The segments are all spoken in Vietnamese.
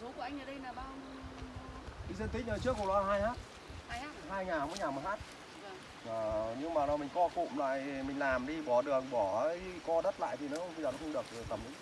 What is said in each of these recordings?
số của anh ở đây là bao Cái diện tích nhà trước của nó hai hát, hai ha? hai nhà mỗi nhà một hát. Vâng. Ờ, nhưng mà nó mình co cụm lại mình làm đi bỏ đường bỏ co đất lại thì nó bây giờ nó không được tầm đấy.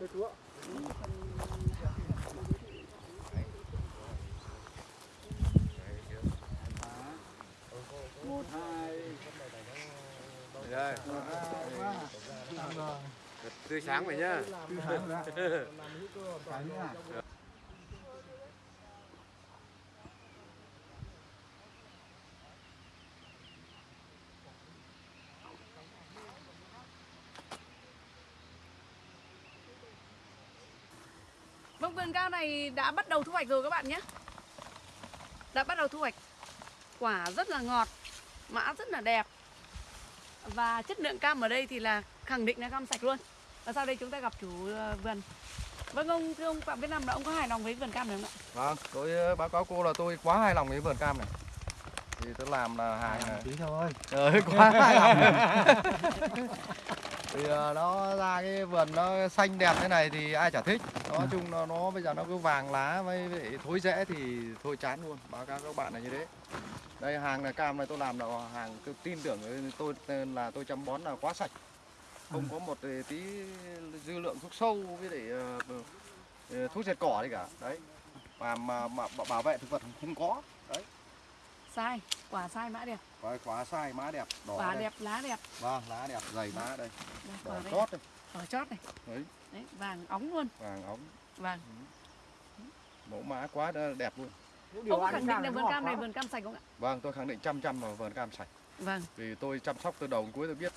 Thì, ờ, một hai Rồi, tươi sáng vậy nhá. tư tháng rồi nhá Vâng, vườn cam này đã bắt đầu thu hoạch rồi các bạn nhé. Đã bắt đầu thu hoạch. Quả rất là ngọt, mã rất là đẹp. Và chất lượng cam ở đây thì là khẳng định là cam sạch luôn. Và sau đây chúng ta gặp chủ ờ, vườn. Vâng ông, thưa ông Phạm Việt Nam là ông có hài lòng với vườn cam này không ạ? Vâng, tôi ờ, báo cáo cô là tôi quá hài lòng với vườn cam này. Thì tôi làm là hàng này. tí thôi Trời quá hài lòng. thì ờ, nó ra cái vườn nó xanh đẹp thế này thì ai chả thích. Nói chung nó, nó bây giờ nó cứ vàng lá với, thối rễ thì thôi chán luôn. Báo cáo các bạn là như thế. Đây hàng này cam này tôi làm là hàng tôi tin tưởng tôi là tôi chăm bón là quá sạch. Không có một tí dư lượng thuốc sâu với lại ờ, ờ, thuốc diệt cỏ gì cả. Đấy. Và mà, mà bảo vệ thực vật không có. Đấy. Sai, quả sai mã đẹp. Quả, quả sai má đẹp, đỏ Quả đây. đẹp, lá đẹp. Vâng, lá đẹp, dày lá đây, Đây, đỏ quả đây. chót đây, Quả chót này. đấy, Đấy, vàng óng luôn. vàng óng, Vàng. mẫu mã quá đẹp luôn. Ông có khẳng định là vườn cam này vườn cam sạch không ạ? Vâng, tôi khẳng định trăm trăm là vườn cam sạch. Vâng. Vì tôi chăm sóc từ đầu đến cuối tôi biết.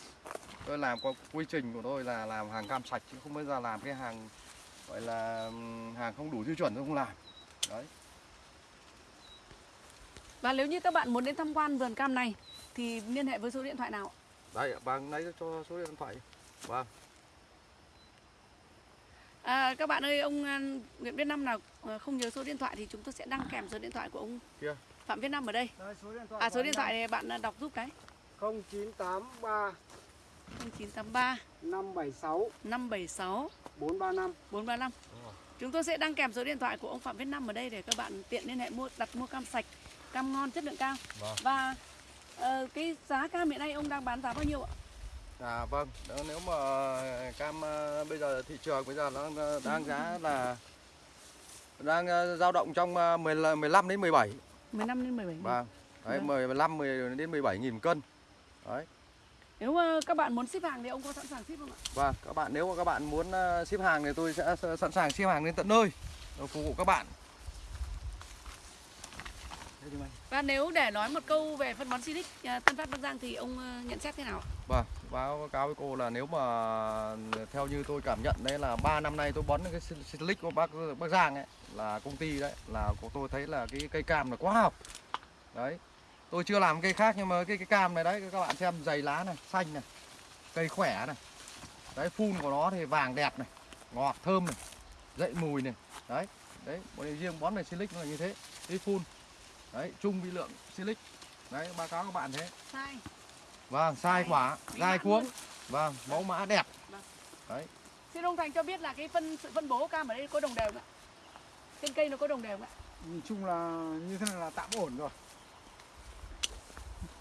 Tôi làm qua quy trình của tôi là làm hàng cam sạch chứ không bao giờ làm cái hàng gọi là hàng không đủ tiêu chuẩn tôi không làm. Đấy. Và nếu như các bạn muốn đến tham quan vườn cam này thì liên hệ với số điện thoại nào ạ? Đây, vâng, lấy cho số điện thoại. Vâng. À, các bạn ơi, ông à, Nguyễn Viết Năm nào à, không nhớ số điện thoại thì chúng tôi sẽ đăng kèm số điện thoại của ông Kia. Phạm Viết Năm ở đây. Đây, số điện thoại À số điện thoại này bạn à, đọc giúp cái. 0983 0983 576 576 435 435. Chúng tôi sẽ đăng kèm số điện thoại của ông Phạm Viết Năm ở đây để các bạn tiện liên hệ mua đặt mua cam sạch, cam ngon chất lượng cao. Vâng. Và ờ, cái giá cam hiện nay ông đang bán giá bao nhiêu ạ? À vâng, đó, nếu mà cam ờ, bây giờ thị trường bây giờ nó ờ, đang giá là đang ờ, dao động trong ờ, 10, là 15 đến 17. 15 đến 17. Vâng. Đấy, Vâng. 10 15 10 đến 17 nghìn cân. Đấy. Nếu các bạn muốn ship hàng thì ông có sẵn sàng ship không ạ? Vâng, các bạn nếu mà các bạn muốn ờ, ship hàng thì tôi sẽ sẵn sàng ship hàng đến tận nơi phục vụ các bạn. Và nếu để nói một câu về phân bón Silic à, Tân Phát Bắc Giang thì ông ờ, nhận xét thế nào ạ? Vâng, báo cáo với cô là nếu mà theo như tôi cảm nhận đấy là 3 năm nay tôi bón cái silic của bác Bắc Giang ấy là công ty đấy là của tôi thấy là cái cây cam là quá học. Đấy. Tôi chưa làm cây khác nhưng mà cái cái cam này đấy các bạn xem dày lá này, xanh này. Cây khỏe này. Đấy phun của nó thì vàng đẹp này, ngọt thơm này, dậy mùi này. Đấy. Đấy, bọn này riêng bón về silic nó là như thế. Cái phun. Đấy, chung vi lượng silic. Đấy báo cáo các bạn thế. Sai. Vâng sai quả mãn cuống vâng mẫu mã đẹp. Xin ông thành cho biết là cái phân sự phân bố cam ở đây có đồng đều không ạ? Trên cây nó có đồng đều không ạ? Nhìn chung là như thế này là tạm ổn rồi.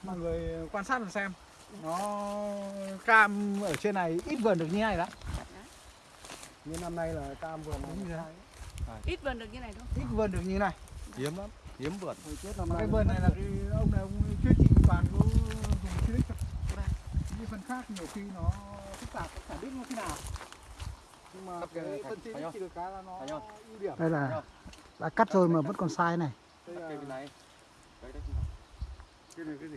Mọi người quan sát mà xem. Nó cam ở trên này ít vườn được như này lắm. Như năm nay là cam vườn Đúng này rồi. sai. ít vườn được như này thôi ít vườn được như này. Hiếm lắm hiếm vườn cái vườn này là cái ông này ông chuyên trị toàn có dùng chuyên thôi. Những phần khác nhiều khi nó phức tạp chả biết nó thế nào. Nhưng mà cái cái phân thành chỉ được cái là nó ưu điểm. Đây là đã cắt rồi mà vẫn còn sai này. Đây cắt là bên này. Cái này cái gì